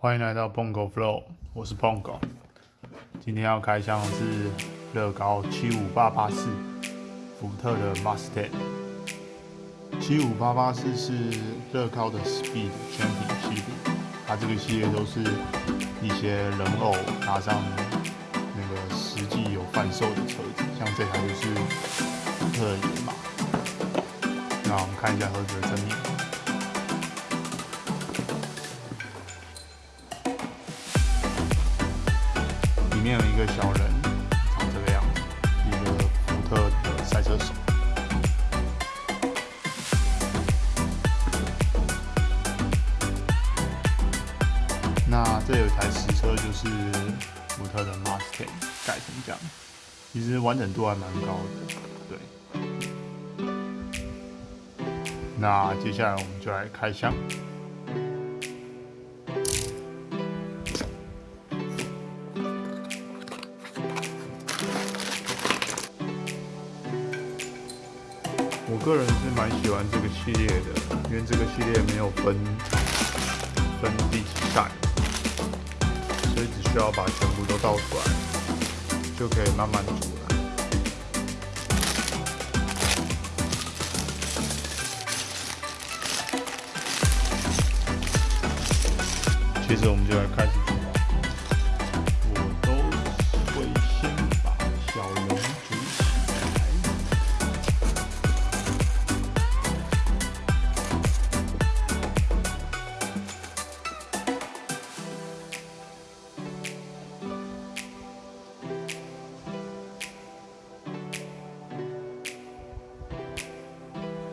欢迎来到 Bongo Flow，我是 Bongo。今天要开箱的是乐高七五八八四福特的 Mustang。七五八八四是乐高的 Speed 全品系列，它这个系列都是一些人偶加上那个实际有贩售的车子，像这台就是福特野马。那我们看一下盒子的正面。里面有一个小人，长这个样子，一个福特的赛车手。那这有一台实车，就是福特的 Mustang 改成这样，其实完整度还蛮高的，对。那接下来我们就来开箱。我个人是蛮喜欢这个系列的，因为这个系列没有分分第几代，所以只需要把全部都倒出来，就可以慢慢煮了。我们就来开始煮。我都会先把小人煮起来。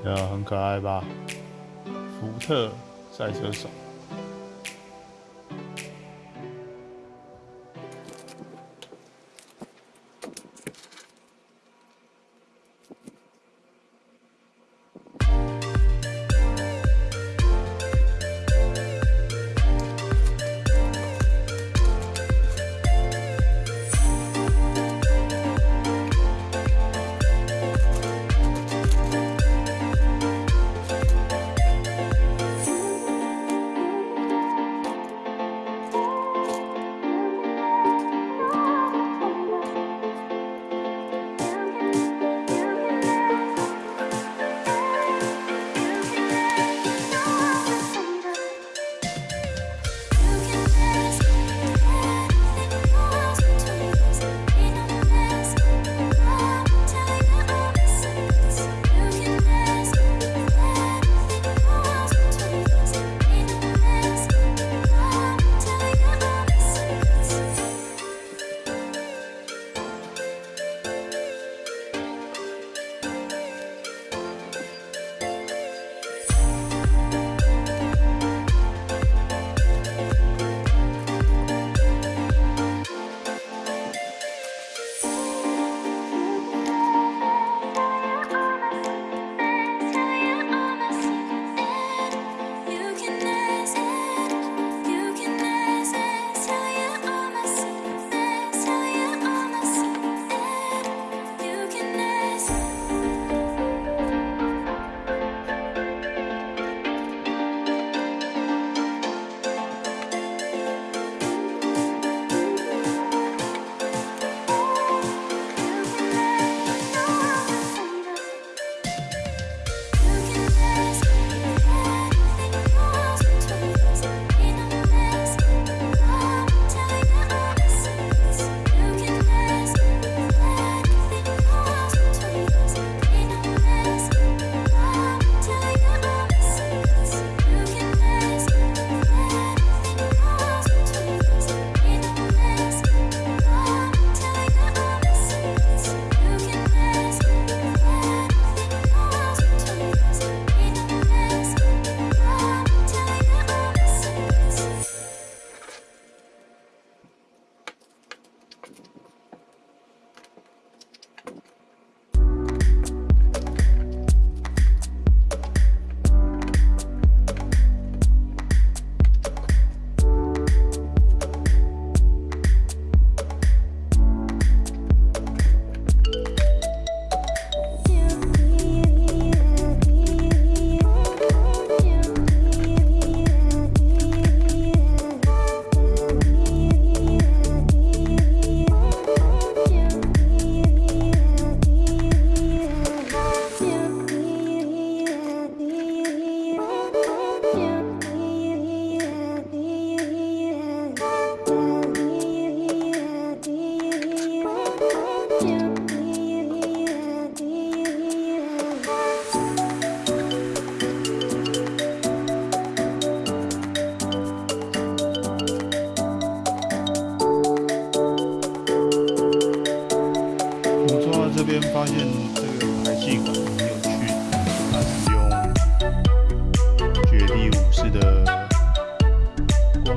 呃，很可爱吧？福特赛车手。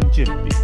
Tipo.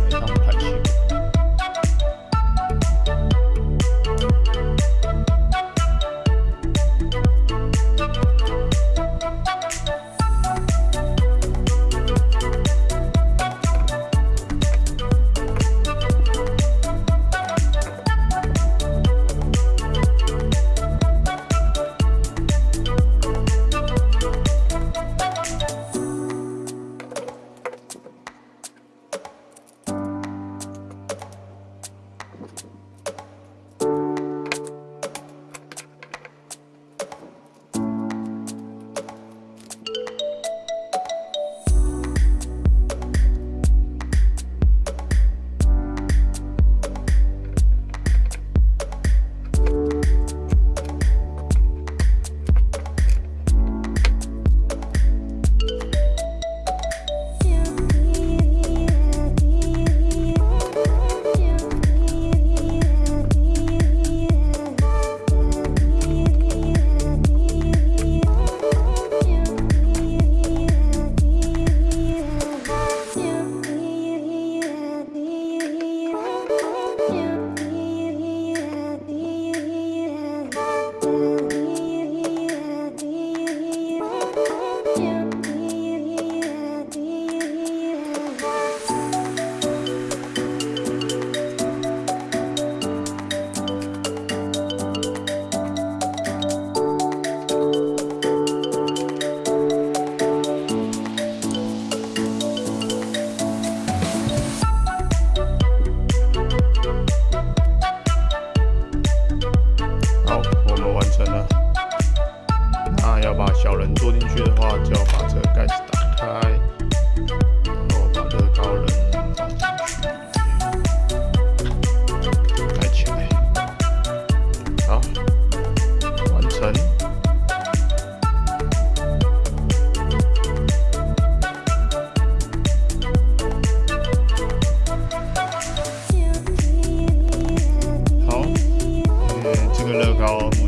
乐高。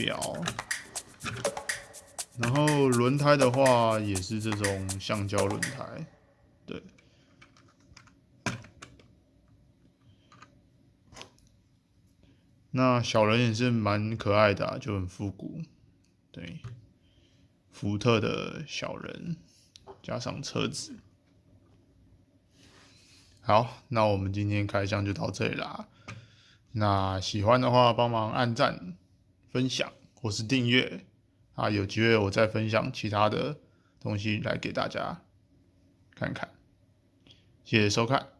表。然后轮胎的话也是这种橡胶轮胎，对。那小人也是蛮可爱的、就很复古，对。福特的小人加上车子。好，那我们今天开箱就到这里啦。那喜欢的话，帮忙按赞、分享或是订阅啊，有机会我再分享其他的东西来给大家看看。谢谢收看。